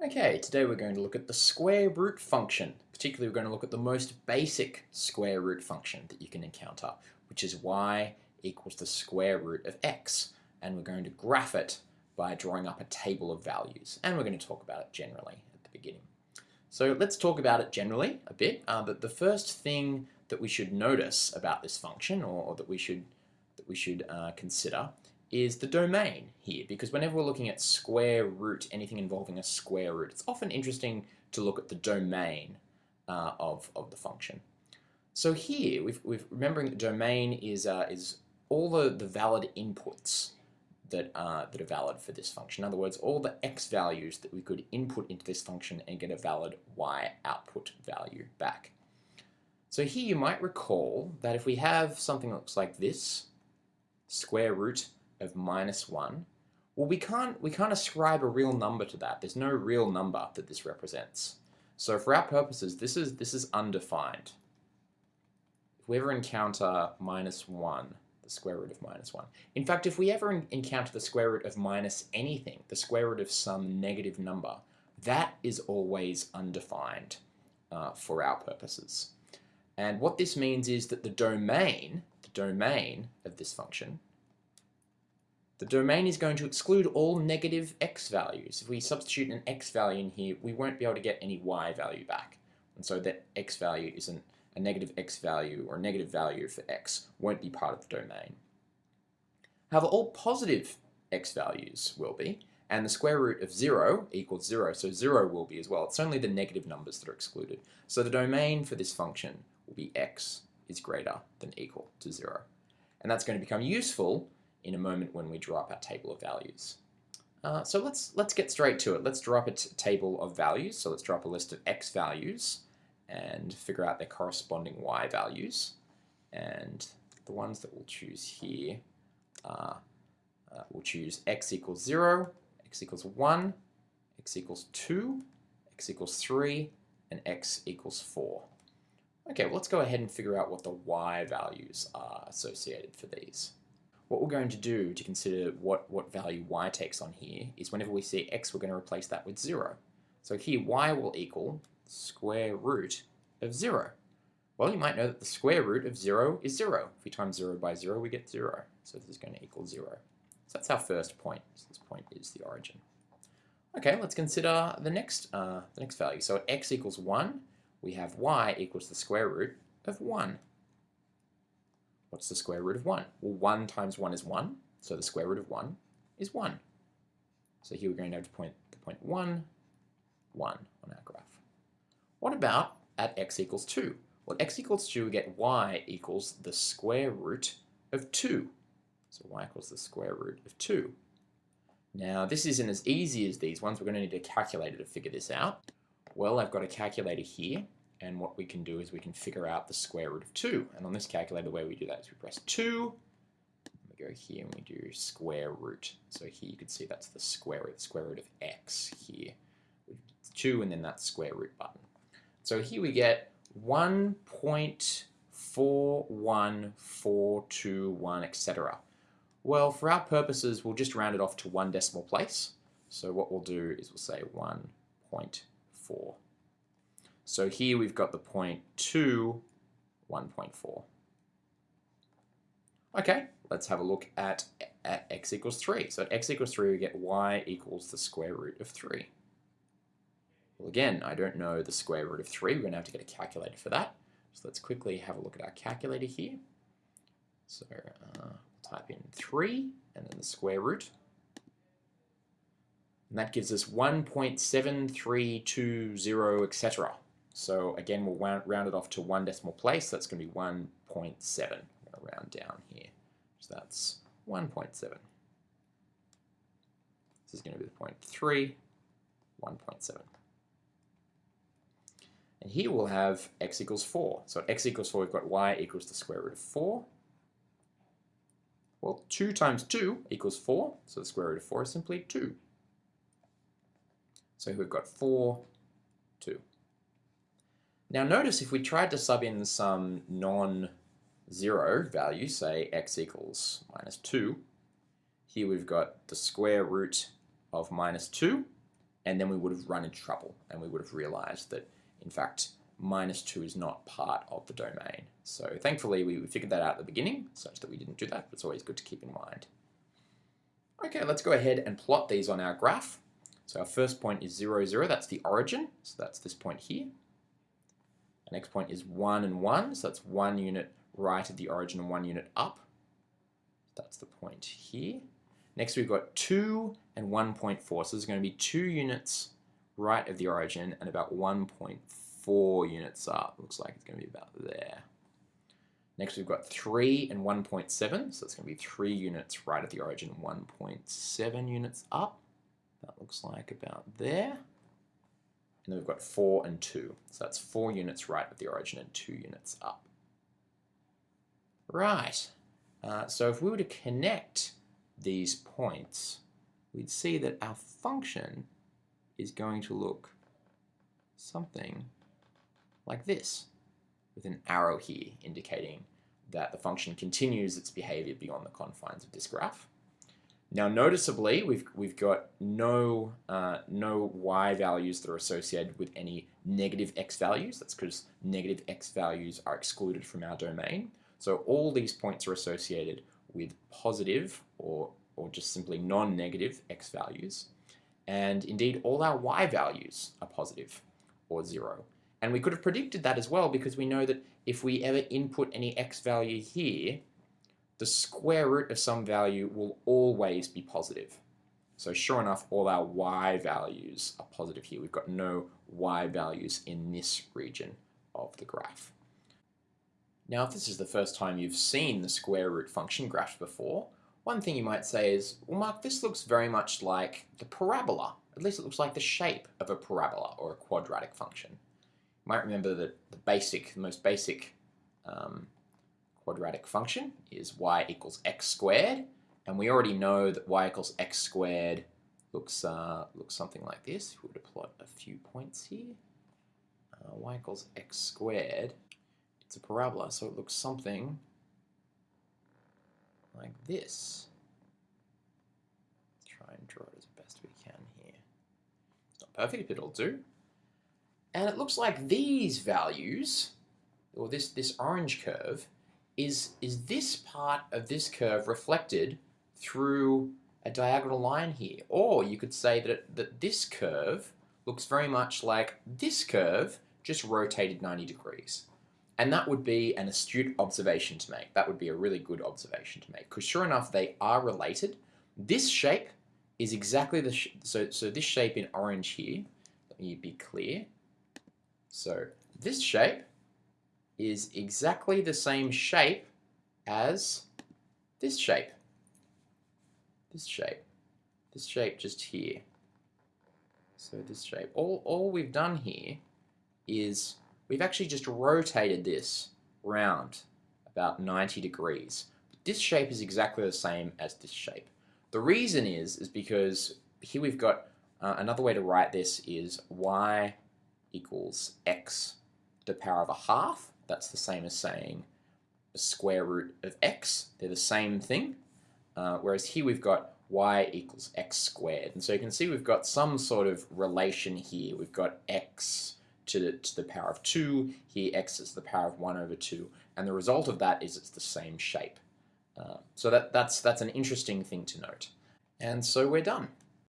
Okay, today we're going to look at the square root function. Particularly we're going to look at the most basic square root function that you can encounter, which is y equals the square root of x. And we're going to graph it by drawing up a table of values. And we're going to talk about it generally at the beginning. So let's talk about it generally a bit. Uh, but the first thing that we should notice about this function, or, or that we should, that we should uh, consider, is the domain here because whenever we're looking at square root, anything involving a square root, it's often interesting to look at the domain uh, of, of the function. So here, we've, we've remembering the domain is, uh, is all the, the valid inputs that, uh, that are valid for this function. In other words, all the x values that we could input into this function and get a valid y output value back. So here you might recall that if we have something that looks like this, square root of minus 1, well, we can't, we can't ascribe a real number to that. There's no real number that this represents. So for our purposes, this is, this is undefined. If we ever encounter minus 1, the square root of minus 1. In fact, if we ever encounter the square root of minus anything, the square root of some negative number, that is always undefined uh, for our purposes. And what this means is that the domain, the domain of this function, the domain is going to exclude all negative x values. If we substitute an x value in here, we won't be able to get any y value back. And so that x value isn't a negative x value or a negative value for x won't be part of the domain. However, all positive x values will be, and the square root of 0 equals 0, so 0 will be as well. It's only the negative numbers that are excluded. So the domain for this function will be x is greater than equal to 0. And that's going to become useful in a moment when we draw up our table of values. Uh, so let's let's get straight to it. Let's draw up a table of values. So let's draw up a list of x values and figure out their corresponding y values. And the ones that we'll choose here are, uh, we'll choose x equals 0, x equals 1, x equals 2, x equals 3, and x equals 4. Okay, well let's go ahead and figure out what the y values are associated for these. What we're going to do to consider what, what value y takes on here is whenever we see x, we're going to replace that with 0. So here, y will equal square root of 0. Well, you might know that the square root of 0 is 0. If we times 0 by 0, we get 0. So this is going to equal 0. So that's our first point. So this point is the origin. Okay, let's consider the next, uh, the next value. So at x equals 1, we have y equals the square root of 1. What's the square root of 1? Well, 1 times 1 is 1, so the square root of 1 is 1. So here we're going to have to point the point 1, 1 on our graph. What about at x equals 2? Well, x equals 2, we get y equals the square root of 2. So y equals the square root of 2. Now, this isn't as easy as these ones. We're going to need a calculator to figure this out. Well, I've got a calculator here. And what we can do is we can figure out the square root of 2. And on this calculator, the way we do that is we press 2. We go here and we do square root. So here you can see that's the square root, the square root of x here. 2 and then that square root button. So here we get 1.41421, etc. Well, for our purposes, we'll just round it off to one decimal place. So what we'll do is we'll say 1.4. So here we've got the point 2, 1.4. Okay, let's have a look at, at x equals 3. So at x equals 3, we get y equals the square root of 3. Well, again, I don't know the square root of 3. We're going to have to get a calculator for that. So let's quickly have a look at our calculator here. So uh, type in 3 and then the square root. And that gives us 1.7320, etc. So again, we'll round it off to one decimal place. That's going to be 1.7. I'm going to round down here. So that's 1.7. This is going to be the point 3, 1.7. And here we'll have x equals 4. So at x equals 4, we've got y equals the square root of 4. Well, 2 times 2 equals 4, so the square root of 4 is simply 2. So we've got 4, 2. Now notice if we tried to sub in some non-zero value, say x equals minus 2, here we've got the square root of minus 2, and then we would have run into trouble and we would have realized that, in fact, minus 2 is not part of the domain. So thankfully we figured that out at the beginning such that we didn't do that, but it's always good to keep in mind. Okay, let's go ahead and plot these on our graph. So our first point is 0, 0, that's the origin, so that's this point here. Our next point is 1 and 1, so that's one unit right of the origin and one unit up. That's the point here. Next we've got 2 and 1.4, so there's going to be 2 units right of the origin and about 1.4 units up. Looks like it's going to be about there. Next we've got 3 and 1.7, so it's going to be 3 units right at the origin, 1.7 units up. That looks like about there. And then we've got 4 and 2, so that's 4 units right at the origin and 2 units up. Right, uh, so if we were to connect these points, we'd see that our function is going to look something like this with an arrow here indicating that the function continues its behavior beyond the confines of this graph. Now noticeably we've, we've got no, uh, no y values that are associated with any negative x values. That's because negative x values are excluded from our domain. So all these points are associated with positive or, or just simply non-negative x values. And indeed all our y values are positive or zero. And we could have predicted that as well because we know that if we ever input any x value here, the square root of some value will always be positive. So sure enough, all our y values are positive here. We've got no y values in this region of the graph. Now, if this is the first time you've seen the square root function graph before, one thing you might say is, well, Mark, this looks very much like the parabola. At least it looks like the shape of a parabola or a quadratic function You might remember that the basic, the most basic um, quadratic function is y equals x squared, and we already know that y equals x squared looks uh, looks something like this. If we were to plot a few points here, uh, y equals x squared, it's a parabola, so it looks something like this. Let's try and draw it as best we can here. It's not perfect, but it'll do. And it looks like these values, or this, this orange curve, is, is this part of this curve reflected through a diagonal line here. Or you could say that, that this curve looks very much like this curve just rotated 90 degrees. And that would be an astute observation to make. That would be a really good observation to make. Because sure enough, they are related. This shape is exactly the, so, so this shape in orange here, let me be clear, so this shape is exactly the same shape as this shape. This shape. This shape just here. So this shape. All, all we've done here is we've actually just rotated this round about 90 degrees. This shape is exactly the same as this shape. The reason is, is because here we've got uh, another way to write this is y equals x to the power of a half. That's the same as saying the square root of x. They're the same thing. Uh, whereas here we've got y equals x squared. And so you can see we've got some sort of relation here. We've got x to the, to the power of 2, here x is the power of 1 over 2, and the result of that is it's the same shape. Uh, so that, that's, that's an interesting thing to note. And so we're done.